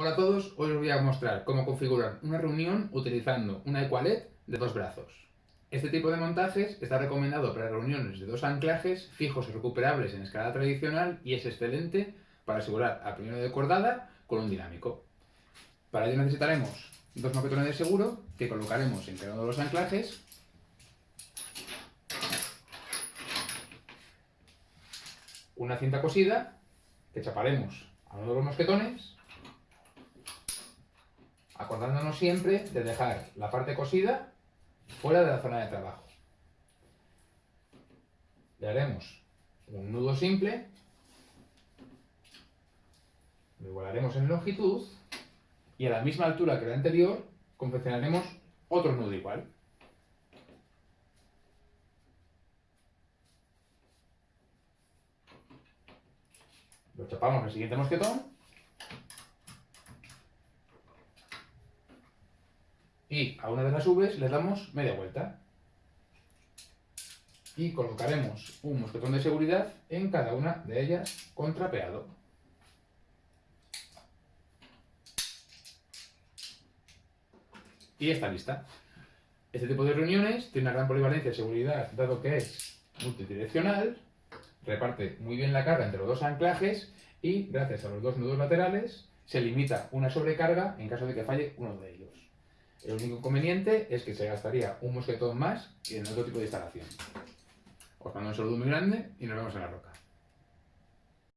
Hola a todos, hoy os voy a mostrar cómo configurar una reunión utilizando una Equalet de dos brazos. Este tipo de montajes está recomendado para reuniones de dos anclajes fijos y recuperables en escala tradicional y es excelente para asegurar a primero de cordada con un dinámico. Para ello necesitaremos dos moquetones de seguro que colocaremos en cada uno de los anclajes una cinta cosida que chaparemos a uno de los mosquetones acordándonos siempre de dejar la parte cosida fuera de la zona de trabajo. Le haremos un nudo simple, lo igualaremos en longitud y a la misma altura que la anterior confeccionaremos otro nudo igual. Lo chapamos al siguiente mosquetón y a una de las Vs le damos media vuelta. Y colocaremos un mosquetón de seguridad en cada una de ellas contrapeado. Y está lista. Este tipo de reuniones tiene una gran polivalencia de seguridad, dado que es multidireccional, reparte muy bien la carga entre los dos anclajes y, gracias a los dos nudos laterales, se limita una sobrecarga en caso de que falle uno de ellos. El único inconveniente es que se gastaría un mosquetón más que en otro tipo de instalación. Os mando un saludo muy grande y nos vemos en la roca.